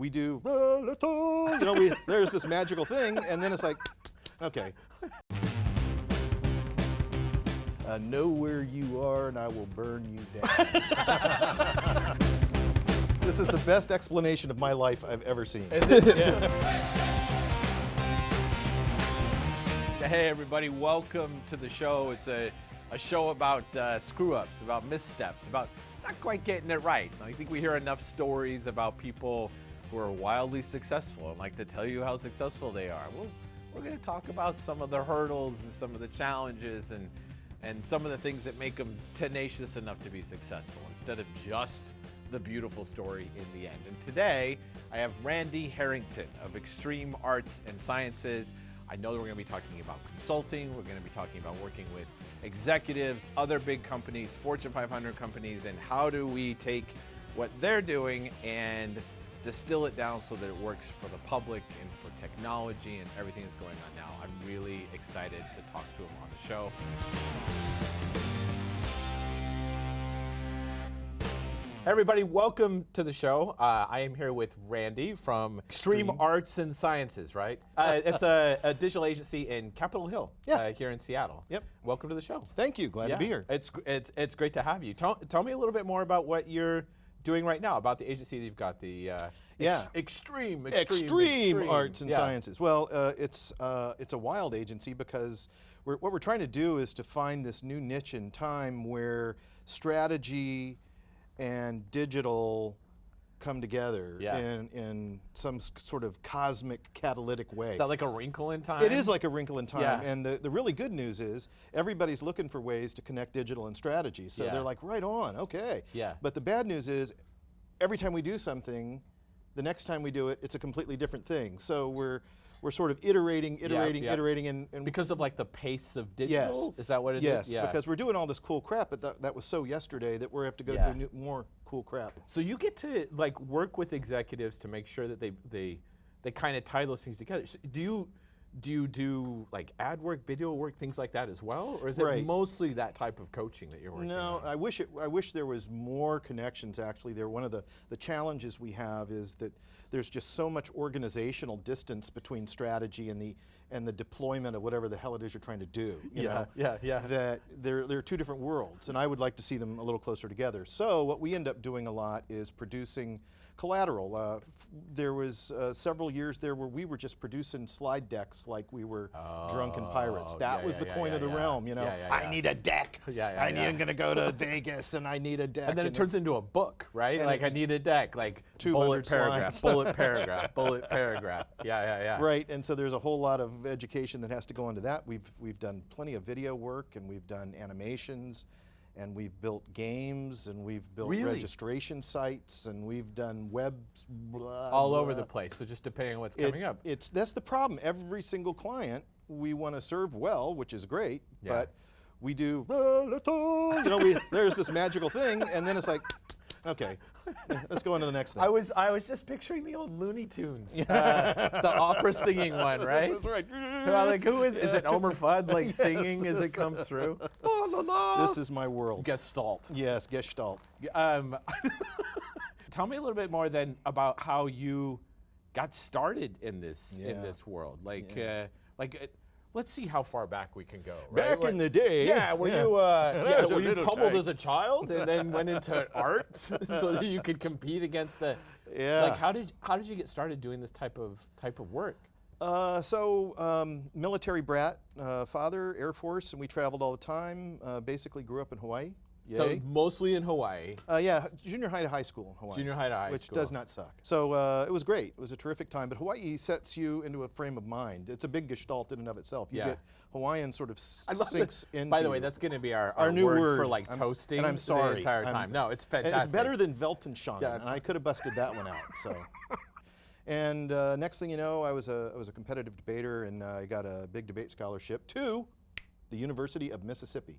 we do, you know, we, there's this magical thing, and then it's like, okay. Uh, know where you are, and I will burn you down. this is the best explanation of my life I've ever seen. Is it? Yeah. Hey, everybody, welcome to the show. It's a, a show about uh, screw ups, about missteps, about not quite getting it right. I think we hear enough stories about people who are wildly successful and like to tell you how successful they are. Well, we're going to talk about some of the hurdles and some of the challenges and, and some of the things that make them tenacious enough to be successful instead of just the beautiful story in the end. And today, I have Randy Harrington of Extreme Arts and Sciences. I know that we're going to be talking about consulting. We're going to be talking about working with executives, other big companies, Fortune 500 companies, and how do we take what they're doing and distill it down so that it works for the public and for technology and everything that's going on now. I'm really excited to talk to him on the show. Everybody, welcome to the show. Uh, I am here with Randy from Extreme, Arts and Sciences, right? Uh, it's a, a digital agency in Capitol Hill, Yeah. uh, here in Seattle. Yep. Welcome to the show. Thank you. Glad to be here. It's it's it's great to have you. Tell, tell me a little bit more about what you're doing right now, about the agency that you've got, the uh, Yeah. extreme, extreme, extreme, arts and Yeah. sciences. Well, uh, it's uh, it's a wild agency because we're, what we're trying to do is to find this new niche in time where strategy and digital come together Yeah. in in some sort of cosmic catalytic way. Is that like a wrinkle in time? It is like a wrinkle in time. Yeah. And the, the really good news is everybody's looking for ways to connect digital and strategy. So Yeah. they're like, right on, okay. Yeah. But the bad news is every time we do something, the next time we do it, it's a completely different thing. So we're we're sort of iterating, iterating, yeah. iterating, and, and because of like the pace of yes, digital. Is that what it is? yes, Yeah. because we're doing all this cool crap, but that, that was so yesterday that we have to go Yeah. do new, more cool crap. So you get to like work with executives to make sure that they they they kind of tie those things together. So do you do you do like ad work, video work, things like that as well, or is it mostly that type of coaching that you're working No, on? I wish it. I wish there was more connections. Actually, there. One of the the challenges we have is that there's just so much organizational distance between strategy and the and the deployment of whatever the hell it is you're trying to do. You Yeah, know? yeah, yeah. That they're they're two different worlds, and I would like to see them a little closer together. So what we end up doing a lot is producing collateral. Uh, f- there was uh, several years there where we were just producing slide decks like we were drunken pirates. Oh, That yeah, was yeah, the yeah, coin of the realm. You know, I need a deck. Yeah, yeah, I need. I'm going to go to Vegas and I need a deck. And then it turns into a book, right? Like I need a deck, like 200 bullet paragraph, bullet paragraph, bullet paragraph. Yeah, yeah, yeah. Right, and so there's a whole lot of education that has to go into that. We've we've done plenty of video work, and we've done animations, and we've built games, and we've built Really? registration sites, and we've done web blah, All over the place. So just depending on what's It- coming up. It's that's the problem. Every single client we want to serve well, which is great, Yeah. but we do you know we there's this magical thing, and then it's like, okay, let's go on to the next thing. I was I was just picturing the old Looney Tunes, uh, the opera singing one, right? This is right. Well, like who is is it Elmer Fudd like Yes, singing as it comes through? La, la, la. This is my world. Gestalt. Yes, Gestalt. Um, tell me a little bit more then about how you got started in this in this world. Like uh, like uh, let's see how far back we can go. Right? Back What- in the day. Yeah, were you uh, yeah, were you pummeled tiny. as a child and then went into art so that you could compete against the Yeah. Like how did how did you get started doing this type of type of work? Uh, so, um, military brat, uh, father, Air Force, and we traveled all the time. Uh, basically, grew up in Hawaii. So mostly in Hawaii. uh, yeah, junior high to high school in Hawaii. Junior high to high which school. Which does not suck. So uh, it was great. It was a terrific time. But Hawaii sets you into a frame of mind. It's a big gestalt in and of itself. You Yeah. get Hawaiian sort of I love sinks that. into. By the way, that's going to be our, Our new word, word. for like I'm toasting and I'm sorry. the entire I'm- time. no, it's fantastic. It's better than Weltanschauung, Yeah. and I could have busted that one out. So, and uh, next thing you know, I was a I was a competitive debater, and uh, I got a big debate scholarship to the University of Mississippi.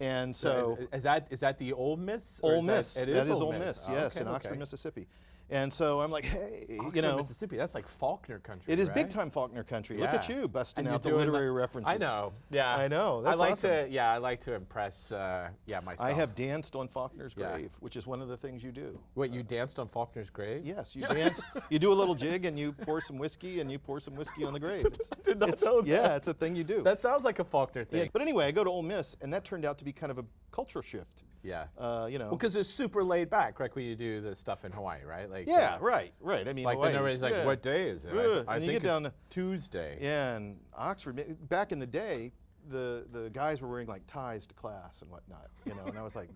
And so, is that is that the Ole Miss? Ole is that- Miss. it that is is Ole Miss. Oh, yes, okay, in Oxford, okay. Mississippi. And so I'm like, hey, Oxford, you know, Mississippi. That's like Faulkner country. it is right? big time Faulkner country. Look at you busting out the literary references. I know. Yeah. I know, that's I like awesome. to. Yeah, I like to impress. Uh, yeah, myself. I have danced on Faulkner's Yeah. grave, which is one of the things you do. Wait, you danced on Faulkner's grave? Yes, you dance, you do a little jig, and you pour some whiskey, and you pour some whiskey on the grave. It's, did not know that. Yeah, it's a thing you do. That sounds like a Faulkner Yeah, thing. But anyway, I go to Ole Miss, and that turned out to be kind of a cultural shift. Yeah. Uh, you know. Well, because it's super laid back, like When you do the stuff in Hawaii, right? Like yeah, uh, right, right. I mean, Like Hawaii's- everybody's like, yeah. "What day is it?" Ugh, I, I think it's down to- Tuesday. Yeah, and Oxford, back in the day, the the guys were wearing like ties to class and whatnot, you know, and I was like,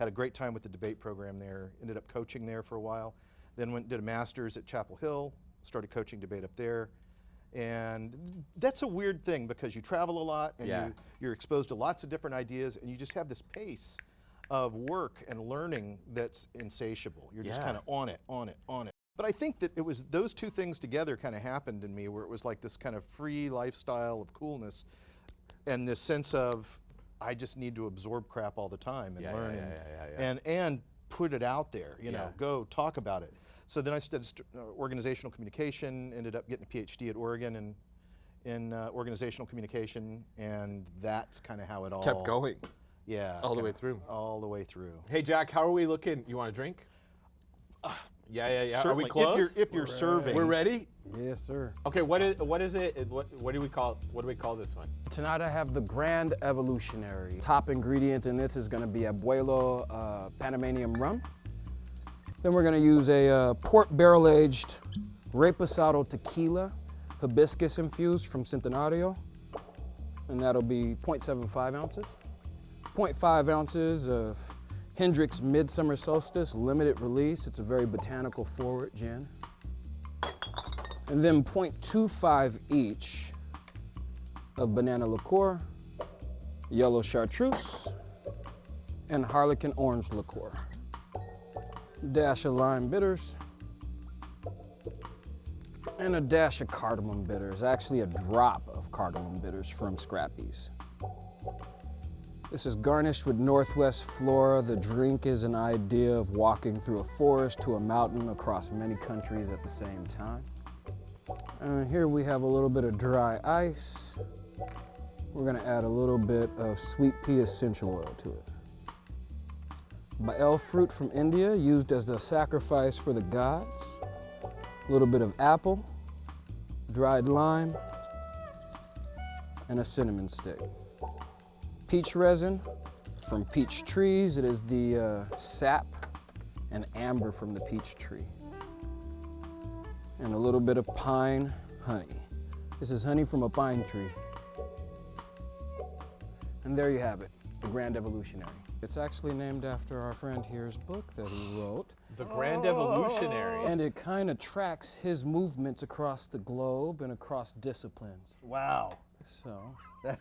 had a great time with the debate program there. Ended up coaching there for a while. Then went did a master's at Chapel Hill. Started coaching debate up there, and that's a weird thing because you travel a lot and Yeah. you, you're exposed to lots of different ideas, and you just have this pace of work and learning that's insatiable. You're just kind of on it, on it, on it. But I think that it was those two things together kind of happened in me where it was like this kind of free lifestyle of coolness and this sense of I just need to absorb crap all the time and Yeah, yeah, learn yeah, and, yeah, yeah, yeah. and and put it out there, you know, go talk about it. So then I studied st- uh, organizational communication, ended up getting a PhD at Oregon in in uh, organizational communication, and that's kind of how it all Kept going. Yeah, All the way through. All the way through. Hey, Jack, how are we looking? You want a drink? yeah, yeah, yeah. Are we close? If you're, if you're serving, We're ready. Yes, sir. Okay, what is what is it? It- What what do we call what do we call this one? Tonight I have the Grand Evolutionary. Top ingredient in this is going to be Abuelo uh, Panamanian rum. Then we're going to use a uh, port barrel aged Reposado tequila, hibiscus infused from Centenario. And that'll be 0.75 ounces. 0.5 ounces of Hendrick's Midsummer Solstice limited release. It's a very botanical forward gin. And then 0.25 each of banana liqueur, yellow chartreuse, and harlequin orange liqueur. Dash of lime bitters, and a dash of cardamom bitters, actually a drop of cardamom bitters from Scrappy's. This is garnished with Northwest flora. The drink is an idea of walking through a forest to a mountain across many countries at the same time. And here we have a little bit of dry ice. We're gonna add a little bit of sweet pea essential oil to it. Bael fruit from India, used as the sacrifice for the gods. A little bit of apple, dried lime, and a cinnamon stick. Peach resin from peach trees. It is the uh, sap and amber from the peach tree and a little bit of pine honey. This is honey from a pine tree. And there you have it, the Grand Evolutionary. It's actually named after our friend here's book that he wrote. The Grand Evolutionary. And it kind of tracks his movements across the globe and across disciplines. wow, So, that,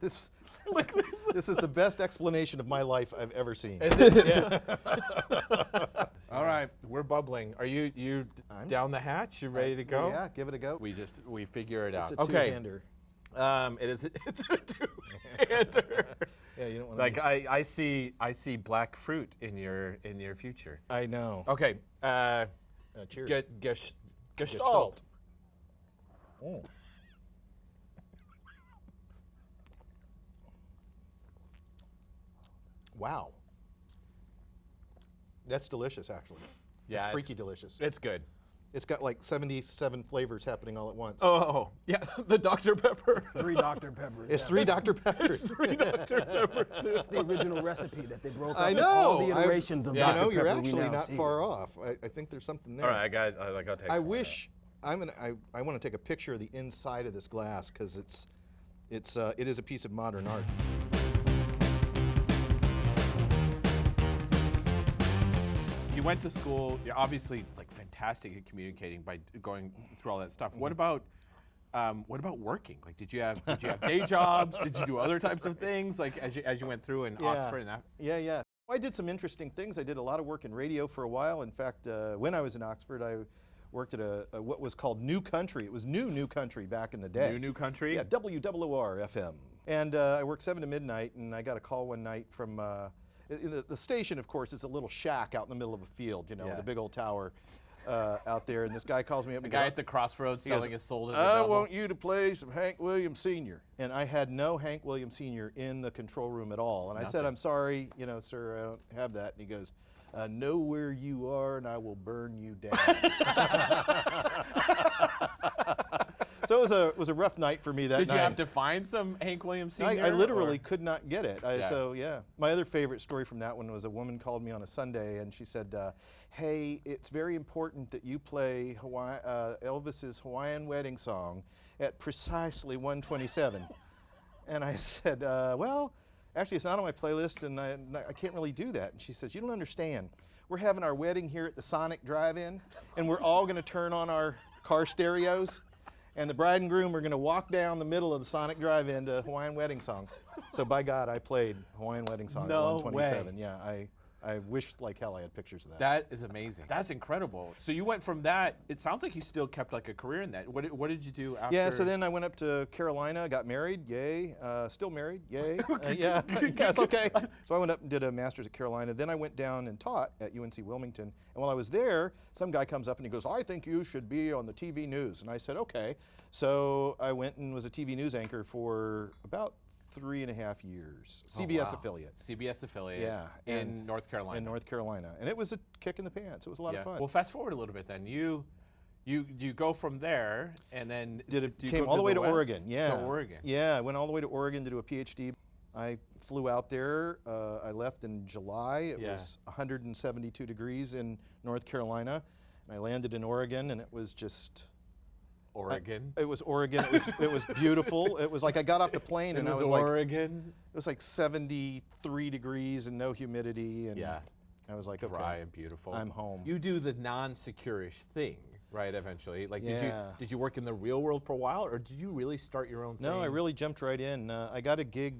this, this this is the best explanation of my life I've ever seen. Is it? Yeah. All right, we're bubbling. Are you you d- I'm- down the hatch? You ready to go? Yeah, give it a go. We just we figure it out. It's a okay. two-hander. Um, it is. It's a two-hander. Yeah, you don't want to. like I, I see I see black fruit in your in your future. I know. Okay. Uh, Uh, cheers. get, gesh, gestalt. Gestalt. Mm. Wow. That's delicious, actually. Yeah, it's- freaky delicious. It's good. It's got like 77 flavors happening all at once. Oh yeah, the Dr Pepper. three Dr. Peppers. it's three Dr. Peppers. it's Three Dr Peppers. It's the original recipe that they broke up I up know. all the I- iterations of Yeah. You Dr. know, you're Pepper actually not see. far off. I, I think there's something there. All right, I got. I got to take. I some wish I'm gonna. I, I want to take a picture of the inside of this glass because it's, it's uh, it is a piece of modern art. You went to school. You're obviously like fantastic at communicating by going through all that stuff. What about? Um, what about working? Like, did you have did you have day jobs? Did you do other types of things? Like as you as you went through in Oxford and that? Yeah, yeah. I did some interesting things. I did a lot of work in radio for a while. In fact, uh, when I was in Oxford, I worked at a, a what was called New Country. It was New New Country back in the day. New New Country. Yeah, WWOR FM. And uh, I worked seven to midnight, and I got a call one night from uh, the, the station, of course, is a little shack out in the middle of a field, you know, with a big old tower uh, out there. And this guy calls me up. The guy goes, at the crossroads he goes, selling his soul to the I devil. want you to play some Hank Williams Sr. And I had no Hank Williams Sr. in the control room at all. And I said, I'm sorry, you know, sir, I don't have that. And he goes, I know where you are and I will burn you down. so it was a, was a rough night for me that Did night. you have to find some Hank Williams I, I literally or- could not get it. I, Yeah. So yeah, my other favorite story from that one was a woman called me on a Sunday and she said, uh, "Hey, it's very important that you play Hawaii, uh, Elvis's Hawaiian wedding song at precisely 127." and I said, uh, "Well, actually, it's not on my playlist, and I, I can't really do that." And she says, "You don't understand. We're having our wedding here at the Sonic Drive-In, and we're all going to turn on our car stereos." And the bride and groom are going to walk down the middle of the Sonic Drive-In to Hawaiian Wedding Song. So by God, I played Hawaiian Wedding Song No at 127. Yeah, I, I wished like hell I had pictures of that. That is amazing. That's incredible. So you went from that. It sounds like you still kept like a career in that. What did, what did you do after? yeah, so then I went up to Carolina, got married, yay. Uh, still married, yay. Uh, yeah, that's okay. So I went up and did a master's at Carolina. Then I went down and taught at UNC Wilmington. And while I was there, some guy comes up and he goes, I think you should be on the TV news. And I said, okay. So I went and was a TV news anchor for about three and a half years, CBS Oh, wow. affiliate CBS affiliate. Yeah, in and- North Carolina. in North Carolina. And it was a kick in the pants. It was a lot yeah. of fun. Well, fast forward a little bit then. You, you, you go from there, and then did it came all the way to West? Oregon. Yeah, To Oregon. Yeah, I went all the way to Oregon to do a PhD. I flew out there. Uh, I left in July. It Yeah. was 172 degrees in North Carolina, and I landed in Oregon, and it was just. Oregon. It was Oregon. It was it was beautiful. It was like I got off the plane it and was, I was like Oregon. it was like 73 degrees and no humidity and Yeah. I was like Dry okay, and beautiful. I'm home. You do the non-securish thing, right? Eventually, like, did you did you work in the real world for a while, or did you really start your own thing? No, I really jumped right in. Uh, I got a gig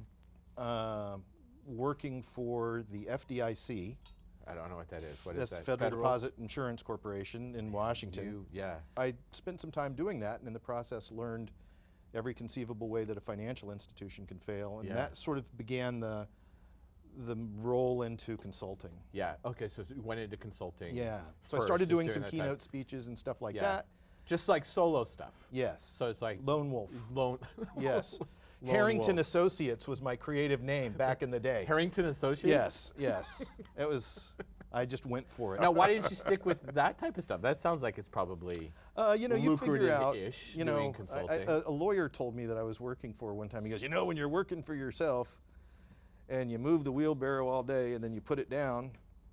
uh, working for the FDIC. I don't know what that is. What That's is the that? Federal, Deposit Insurance Corporation in Washington. You, yeah. I spent some time doing that, and in the process learned every conceivable way that a financial institution can fail, and Yeah. that sort of began the the roll into consulting. Yeah. Okay. So you went into consulting. Yeah. So I started doing some keynote speeches and stuff like Yeah. that. Just like solo stuff. Yes. So it's like Lone Wolf. lone. Yes. Lone Harrington Wolf. Associates was my creative name back in the day. Harrington Associates. Yes, yes. It was. I just went for it. Now, why didn't you stick with that type of stuff? That sounds like it's probably. Uh, you know, you figure out. lucrative-ish You know, I- I- a, lawyer told me that I was working for one time. He goes, you know, when you're working for yourself, and you move the wheelbarrow all day, and then you put it down,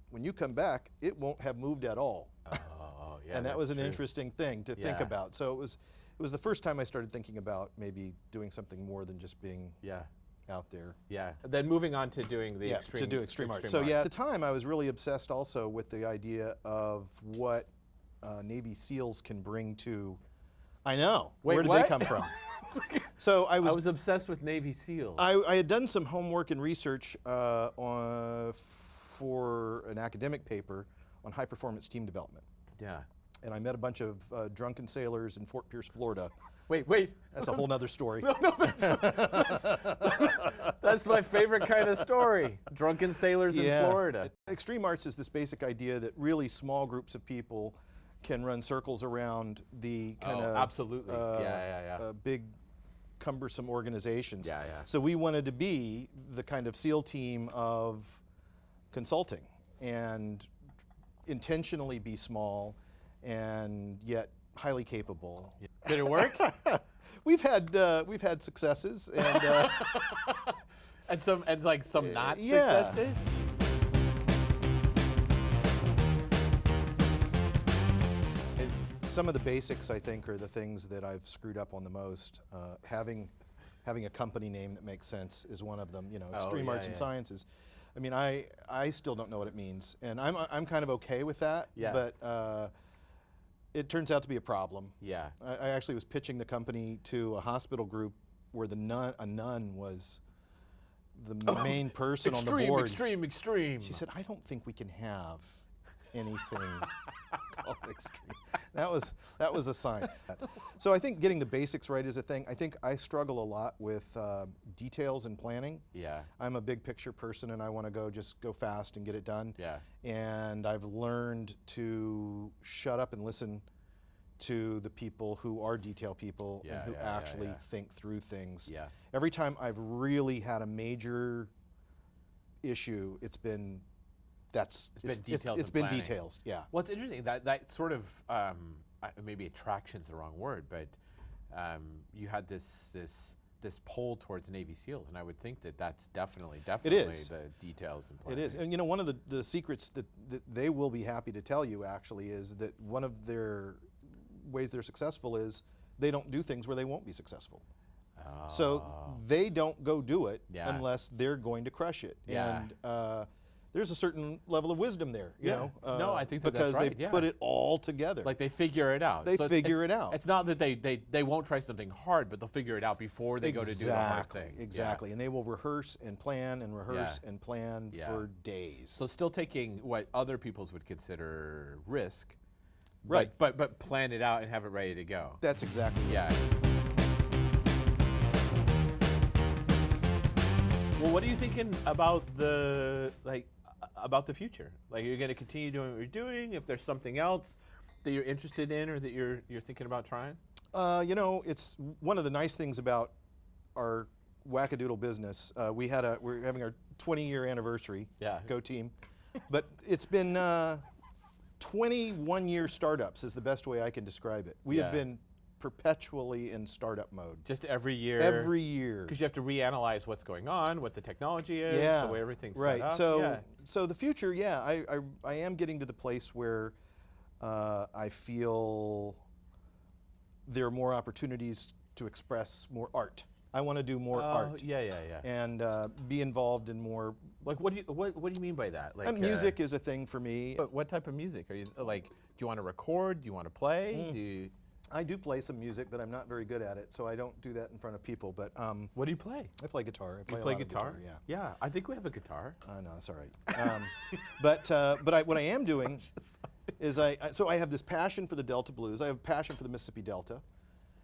when you come back, it won't have moved at all. Oh, yeah. and that was an true. interesting thing to think about. So it was, it was the first time I started thinking about maybe doing something more than just being Yeah. out there. Yeah. Then moving on to doing the yeah, extreme. to do extreme, art. extreme So yeah, at the time I was really obsessed also with the idea of what uh, Navy SEALs can bring to. I know. Wait, Where did what? they come from? so I was, I was obsessed with Navy SEALs. I, I had done some homework and research uh, on, for an academic paper on high performance team development, yeah. And I met a bunch of uh, drunken sailors in Fort Pierce, Florida. Wait, wait. That's a whole nother story. No, no, That's my favorite kind of story. Drunken sailors in Florida. Extreme arts is this basic idea that really small groups of people can run circles around the kind Oh, of absolutely. Yeah, uh, yeah, yeah. uh, big cumbersome organizations. Yeah, yeah. So we wanted to be the kind of SEAL team of consulting and intentionally be small and yet highly capable. Did it work? We've had uh, we've had successes and uh, and some and like some not yeah. successes. It- some of the basics, I think, are the things that I've screwed up on the most. Uh, having having a company name that makes sense is one of them. You know, Extreme Oh, yeah, Arts and. Sciences. I mean, I I still don't know what it means, and I'm I'm kind of okay with that. Yeah. But uh, it turns out to be a problem. Yeah. I, I actually was pitching the company to a hospital group where the nun a nun was the oh, main person on the Extreme, board. extreme, extreme. extreme. She said, I don't think we can have anything extreme. That was that was a sign. So I think getting the basics right is a thing. I think I struggle a lot with uh, details and planning. Yeah. I'm a big picture person, and I want to go just go fast and get it done. Yeah. And I've learned to shut up and listen to the people who are detail people Yeah, and who yeah, actually yeah. think through things. Yeah. Every time I've really had a major issue, it's been that's It's been details It's and been planning. details. Yeah. Well, it's interesting that that sort of um, maybe attraction's the wrong word, but um, you had this this this pull towards Navy SEALs, and I would think that that's definitely definitely is. the details and It planning. is, and you know, one of the, the secrets that, that they will be happy to tell you actually is that one of their ways they're successful is they don't do things where they won't be successful. So they don't go do it Ah. Yeah. unless they're going to crush it. Yeah. And uh, there's a certain level of wisdom there, you Yeah. know. No, uh, I think that that's because right, they've yeah. put it all together. Like they figure it out. They it's- figure it's- it out. It's not that they, they, they won't try something hard, but they'll figure it out before they go to do the hard Exactly, thing. Yeah. Exactly, and they will rehearse and plan and rehearse and plan Yeah. for days. So still taking what other people's would consider risk, Right. But, but but plan it out and have it ready to go. That's exactly right. Yeah. Well, what are you thinking about the like uh, about the future? Like, you're going to continue doing what you're doing? If there's something else that you're interested in or that you're you're thinking about trying? Uh, you know, it's one of the nice things about our wackadoodle business. Uh, we had a we're having our 20 year anniversary. Yeah. Go team! but it's been uh, 21 year startups is the best way I can describe it. We have been perpetually in startup mode Just every year. every year. Because you have to reanalyze what's going on, what the technology is, yeah, the way everything's right. set up. So, yeah. so the future, yeah, I, I, I am getting to the place where uh, I feel there are more opportunities to express more art. I want to do more Oh, art yeah, yeah, yeah. and uh, be involved in more. Like, what do you what, what do you mean by that? Like, uh, uh, music is a thing for me. But what type of music are you like? Do you want to record? Do you want to play? Mm. Do you, I do play some music, but I'm not very good at it, so I don't do that in front of people. But um, what do you play? I play guitar. I play, You play of guitar? yeah. Yeah, I think we have a guitar. I know that's all right. Um, but uh, but I, what I am doing is I, I so I have this passion for the Delta blues. I have a passion for the Mississippi Delta.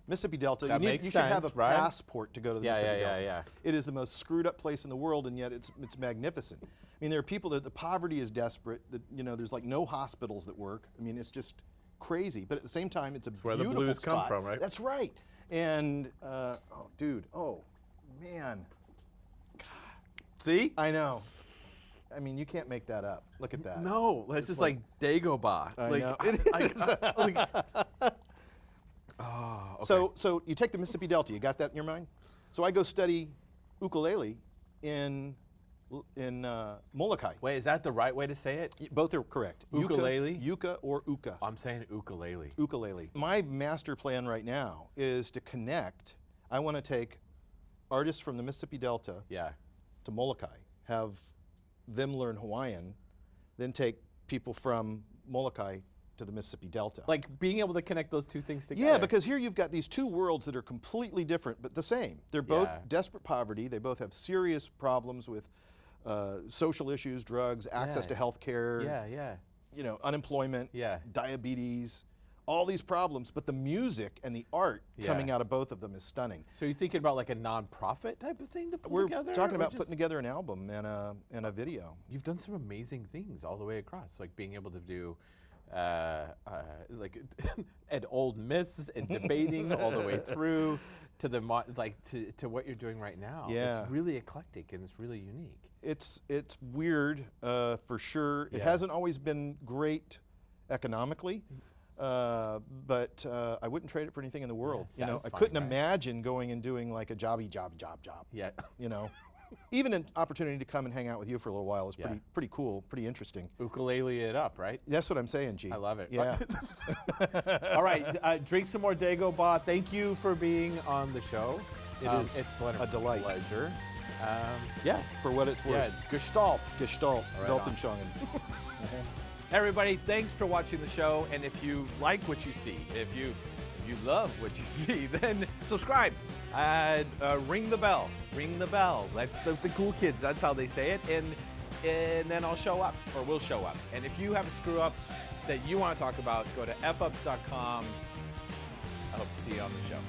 Mississippi Delta. That you need, you should have a right? passport to go to the Yeah, Mississippi yeah, yeah, Delta. yeah. It is the most screwed up place in the world, and yet it's it's magnificent. I mean, there are people that the poverty is desperate. That you know, there's like no hospitals that work. I mean, it's just crazy. But at the same time, it's a where the beautiful blues come spot. from, right? That's right. And uh, oh, dude, oh man, God. See? I know. I mean, you can't make that up. Look at that. No, that's just like, Dagobah. I like, know. I- I- like- oh, okay. So, so you take the Mississippi Delta. You got that in your mind? So I go study ukulele in in uh, Molokai. wait, is that the right way to say it? Both are correct. Ukulele? Yucca or uka. I'm saying ukulele. Ukulele. My master plan right now is to connect. I want to take artists from the Mississippi Delta Yeah. to Molokai, have them learn Hawaiian, then take people from Molokai to the Mississippi Delta. Like being able to connect those two things together. Yeah, because here you've got these two worlds that are completely different but the same. They're both Yeah. desperate poverty. They both have serious problems with uh, social issues, drugs, access Yeah. to health care, Yeah, yeah. you know, unemployment, Yeah. diabetes, all these problems. But the music and the art Yeah. coming out of both of them is stunning. So you're thinking about like a non-profit type of thing to put together? We're talking about just- putting together an album and a, and a video. You've done some amazing things all the way across, like being able to do, uh, uh, like, at old Miss and debating all the way through to the mo- like to, to what you're doing right now. Yeah. it's really eclectic and it's really unique. It's it's weird uh, for sure. It hasn't always been great economically, uh, but uh, I wouldn't trade it for anything in the world. you know, I couldn't right? imagine going and doing like a jobby job job job. Yeah. You know, even an opportunity to come and hang out with you for a little while is Yeah. pretty pretty cool, pretty interesting. Ukulele it up, right? That's what I'm saying, G. I love it. Yeah. All right, uh, drink some more Dago Dagobah. Thank you for being on the show. It Um, is It's been a, a delight. pleasure. Um, yeah. for what it's Yeah. worth. Gestalt. Gestalt, Right Weltanschauung. Everybody, thanks for watching the show. And if you like what you see, if you you love what you see, then subscribe. Uh, uh, ring the bell. Ring the bell. That's the, the cool kids. That's how they say it. And and then I'll show up, or we'll show up. And if you have a screw up that you want to talk about, go to fups.com. I hope to see you on the show.